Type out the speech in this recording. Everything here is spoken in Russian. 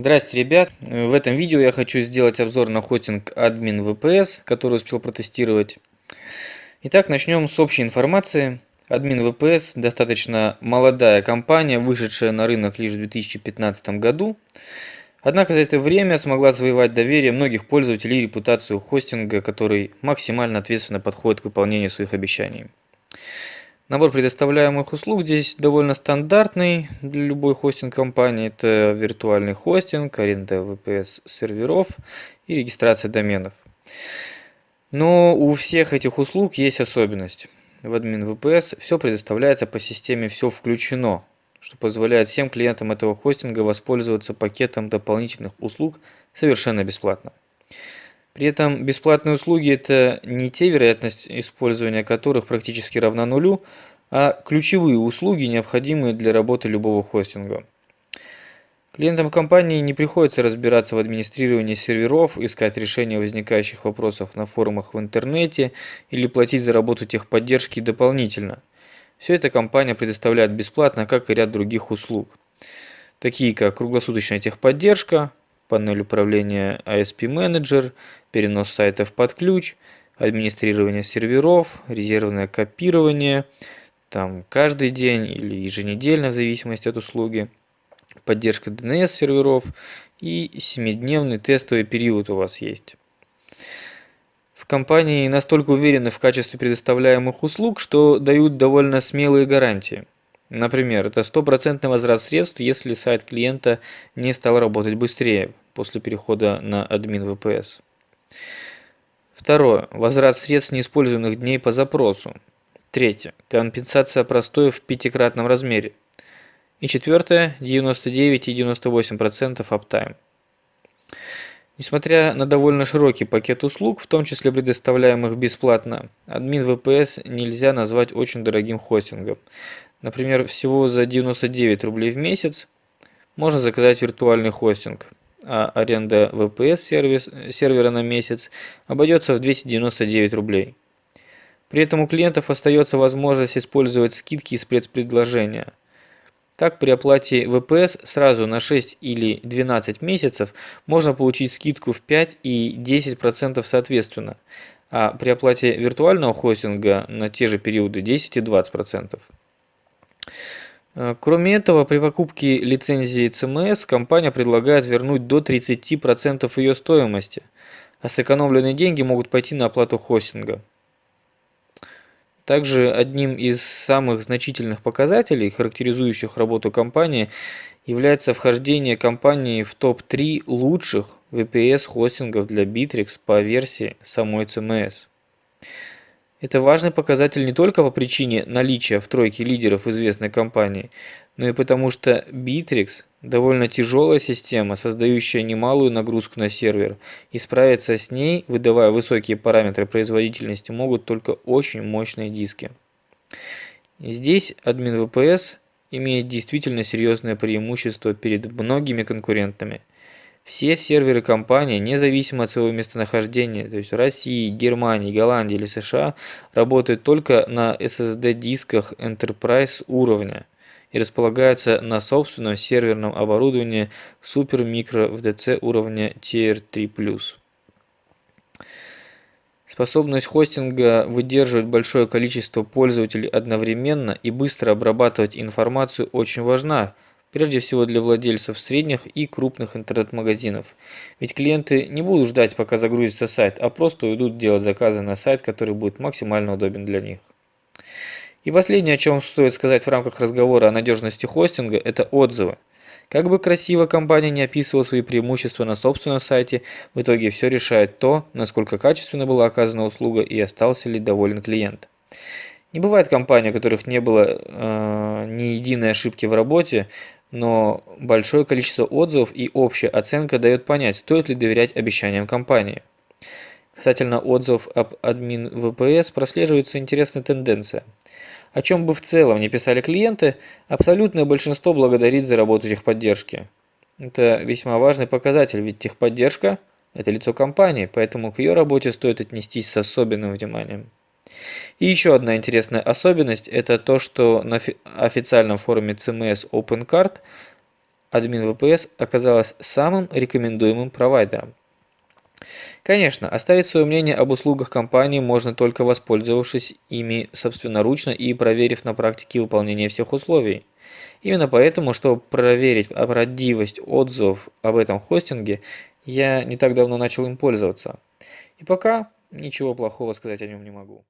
Здрасте, ребят! В этом видео я хочу сделать обзор на хостинг Admin VPS, который успел протестировать. Итак, начнем с общей информации. Admin VPS достаточно молодая компания, вышедшая на рынок лишь в 2015 году. Однако за это время смогла завоевать доверие многих пользователей и репутацию хостинга, который максимально ответственно подходит к выполнению своих обещаний. Набор предоставляемых услуг здесь довольно стандартный для любой хостинг-компании. Это виртуальный хостинг, аренда VPS серверов и регистрация доменов. Но у всех этих услуг есть особенность. В админ VPS все предоставляется по системе «Все включено», что позволяет всем клиентам этого хостинга воспользоваться пакетом дополнительных услуг совершенно бесплатно. При этом бесплатные услуги – это не те, вероятность использования которых практически равна нулю, а ключевые услуги, необходимые для работы любого хостинга. Клиентам компании не приходится разбираться в администрировании серверов, искать решения возникающих вопросов на форумах в интернете или платить за работу техподдержки дополнительно. Все это компания предоставляет бесплатно, как и ряд других услуг, такие как круглосуточная техподдержка, панель управления ASP Manager, перенос сайтов под ключ, администрирование серверов, резервное копирование, там каждый день или еженедельно в зависимости от услуги, поддержка DNS серверов и 7-дневный тестовый период у вас есть. В компании настолько уверены в качестве предоставляемых услуг, что дают довольно смелые гарантии. Например, это стопроцентный возврат средств, если сайт клиента не стал работать быстрее после перехода на админ VPS. Второе. Возврат средств неиспользованных дней по запросу. Третье. Компенсация простоя в пятикратном размере. И четвертое. 99 и 98% аптайм. Несмотря на довольно широкий пакет услуг, в том числе предоставляемых бесплатно, админ VPS нельзя назвать очень дорогим хостингом. Например, всего за 99 рублей в месяц можно заказать виртуальный хостинг, а аренда VPS сервис, сервера на месяц обойдется в 299 рублей. При этом у клиентов остается возможность использовать скидки из спецпредложения. Так, при оплате VPS сразу на 6 или 12 месяцев можно получить скидку в 5 и 10% соответственно, а при оплате виртуального хостинга на те же периоды 10 и 20%. Э, кроме этого, при покупке лицензии CMS компания предлагает вернуть до 30% ее стоимости, а сэкономленные деньги могут пойти на оплату хостинга. Также одним из самых значительных показателей, характеризующих работу компании, является вхождение компании в топ-3 лучших VPS-хостингов для Bittrex по версии самой CMS. Это важный показатель не только по причине наличия в тройке лидеров известной компании, но и потому что Bittrex – довольно тяжелая система, создающая немалую нагрузку на сервер, и справиться с ней, выдавая высокие параметры производительности, могут только очень мощные диски. Здесь админ VPS имеет действительно серьезное преимущество перед многими конкурентами – все серверы компании, независимо от своего местонахождения, то есть России, Германии, Голландии или США, работают только на SSD-дисках Enterprise уровня и располагаются на собственном серверном оборудовании Super Micro VDC уровня Tier 3+. Способность хостинга выдерживать большое количество пользователей одновременно и быстро обрабатывать информацию очень важна – прежде всего для владельцев средних и крупных интернет-магазинов. Ведь клиенты не будут ждать, пока загрузится сайт, а просто уйдут делать заказы на сайт, который будет максимально удобен для них. И последнее, о чем стоит сказать в рамках разговора о надежности хостинга, это отзывы. Как бы красиво компания не описывала свои преимущества на собственном сайте, в итоге все решает то, насколько качественно была оказана услуга и остался ли доволен клиент. Не бывает компаний, у которых не было э, ни единой ошибки в работе, но большое количество отзывов и общая оценка дает понять, стоит ли доверять обещаниям компании. Касательно отзывов об админ VPS прослеживается интересная тенденция. О чем бы в целом не писали клиенты, абсолютное большинство благодарит за работу техподдержки. Это весьма важный показатель, ведь техподдержка – это лицо компании, поэтому к ее работе стоит отнестись с особенным вниманием. И еще одна интересная особенность – это то, что на официальном форуме CMS OpenCard админ VPS оказалась самым рекомендуемым провайдером. Конечно, оставить свое мнение об услугах компании можно только воспользовавшись ими собственноручно и проверив на практике выполнение всех условий. Именно поэтому, чтобы проверить правдивость отзывов об этом хостинге, я не так давно начал им пользоваться. И пока ничего плохого сказать о нем не могу.